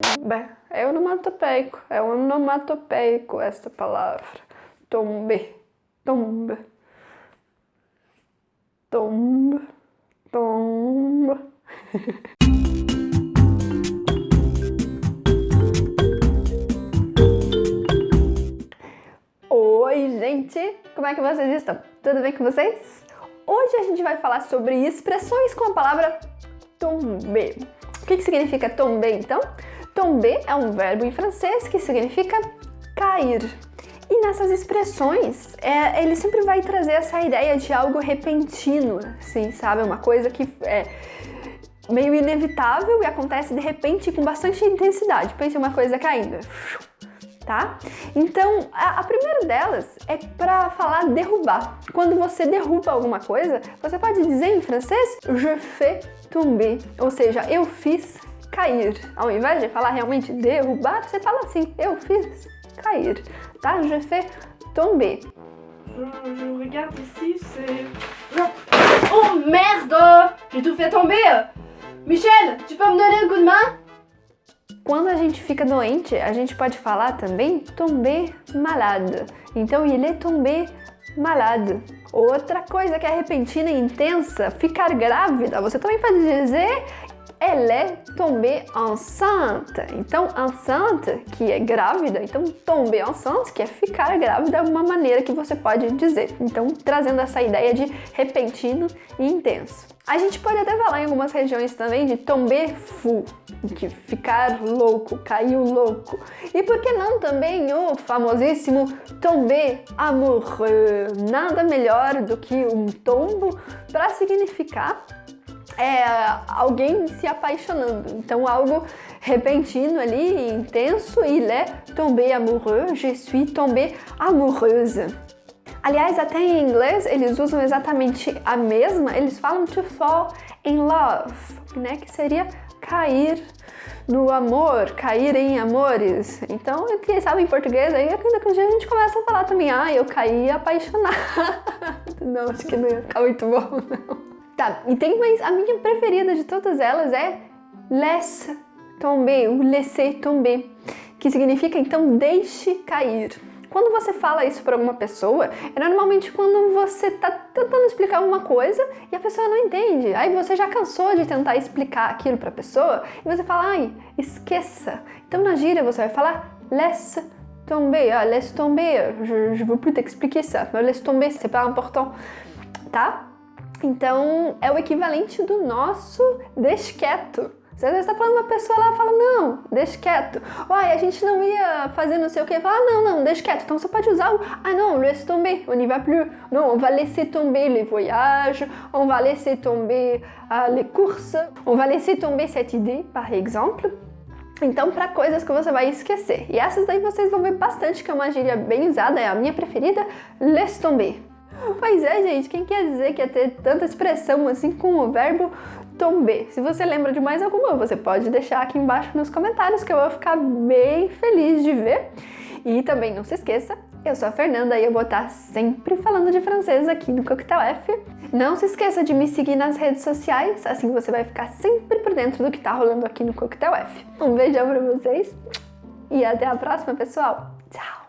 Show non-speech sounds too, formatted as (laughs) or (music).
Bem, é onomatopeico, é onomatopeico esta palavra. Tombe, tombe, tombe, tombe. (laughs) Oi, gente! Como é que vocês estão? Tudo bem com vocês? Hoje a gente vai falar sobre expressões com a palavra tomber. O que, que significa tomber, então? Tomber é um verbo em francês que significa cair. E nessas expressões, é, ele sempre vai trazer essa ideia de algo repentino, assim, sabe? Uma coisa que é meio inevitável e acontece de repente com bastante intensidade. Pense uma coisa caindo tá? Então, a, a primeira delas é para falar derrubar. Quando você derruba alguma coisa, você pode dizer em francês je fais tomber, ou seja, eu fiz cair. Ao invés de falar realmente derrubar, você fala assim, eu fiz cair, tá? Je fais tomber. Je, je regarde ici, c'est... Oh merde J'ai tout fait tomber Michel, tu peux me donner un coup de main quando a gente fica doente, a gente pode falar também tomber malade. Então, il est tombé malade. Outra coisa que é repentina e intensa, ficar grávida. Você também pode dizer elle est tombée enceinte. Então, enceinte, que é grávida, então tomber enceinte, que é ficar grávida, é uma maneira que você pode dizer. Então, trazendo essa ideia de repentino e intenso. A gente pode até falar em algumas regiões também de tomber fou, que ficar louco, caiu louco. E por que não também o famosíssimo tomber amoureux? Nada melhor do que um tombo para significar é alguém se apaixonando. Então algo repentino ali, intenso, il est tombé amoureux, je suis tombée amoureuse. Aliás, até em inglês eles usam exatamente a mesma, eles falam to fall in love, né, que seria cair no amor, cair em amores. Então, quem sabe em português, aí a gente começa a falar também, ah, eu caí apaixonada. (laughs) não, acho que não ia ficar muito bom, não. Tá, e tem mais, a minha preferida de todas elas é laisse tomber, ou laisser tomber, que significa então deixe cair. Quando você fala isso para alguma pessoa, é normalmente quando você tá tentando explicar alguma coisa e a pessoa não entende. Aí você já cansou de tentar explicar aquilo para a pessoa e você fala, ai, esqueça. Então na gíria você vai falar laisse tomber, ah, laisse tomber, je, je veux plus t'expliquer ça, mais laisse tomber, c'est pas important, tá? Então, é o equivalente do nosso deixe quieto. Você às vezes está falando uma pessoa lá fala, não, deixa quieto. Uai, a gente não ia fazer não sei o que. Fala, ah, não, não, deixa quieto. Então você pode usar o, ah não, laisse tomber, on n'y va plus. Non, on va laisser tomber les voyages, on va laisser tomber uh, les courses, on va laisser tomber cette idée, par exemple. Então, para coisas que você vai esquecer. E essas daí vocês vão ver bastante, que é uma gíria bem usada, é a minha preferida, laisse tomber. Pois é, gente, quem quer dizer que ia ter tanta expressão assim com o verbo tomber? Se você lembra de mais alguma, você pode deixar aqui embaixo nos comentários que eu vou ficar bem feliz de ver. E também não se esqueça, eu sou a Fernanda e eu vou estar sempre falando de francês aqui no Coquetel F. Não se esqueça de me seguir nas redes sociais, assim você vai ficar sempre por dentro do que está rolando aqui no Coquetel F. Um beijão pra vocês e até a próxima, pessoal. Tchau!